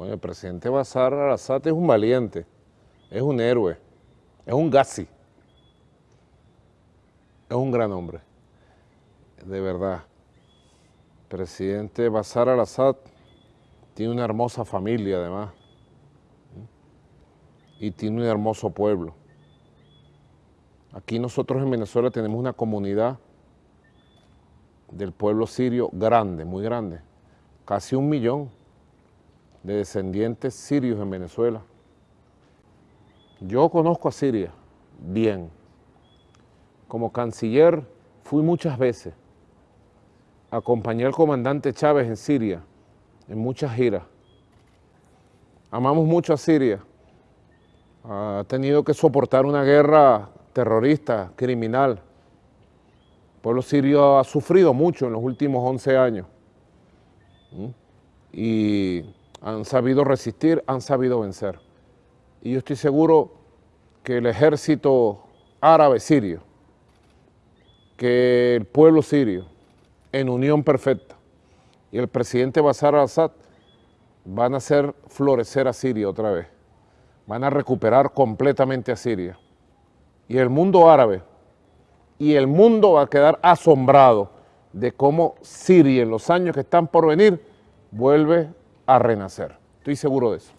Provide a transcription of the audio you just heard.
Bueno, el presidente Bashar al-Assad es un valiente, es un héroe, es un Gazi, es un gran hombre, de verdad. El presidente Bashar al-Assad tiene una hermosa familia además y tiene un hermoso pueblo. Aquí nosotros en Venezuela tenemos una comunidad del pueblo sirio grande, muy grande, casi un millón de descendientes sirios en Venezuela. Yo conozco a Siria bien. Como canciller fui muchas veces. Acompañé al comandante Chávez en Siria, en muchas giras. Amamos mucho a Siria. Ha tenido que soportar una guerra terrorista, criminal. El pueblo sirio ha sufrido mucho en los últimos 11 años. ¿Mm? Y han sabido resistir, han sabido vencer. Y yo estoy seguro que el ejército árabe sirio, que el pueblo sirio, en unión perfecta, y el presidente Bashar al-Assad van a hacer florecer a Siria otra vez, van a recuperar completamente a Siria. Y el mundo árabe y el mundo va a quedar asombrado de cómo Siria en los años que están por venir vuelve a renacer. Estoy seguro de eso.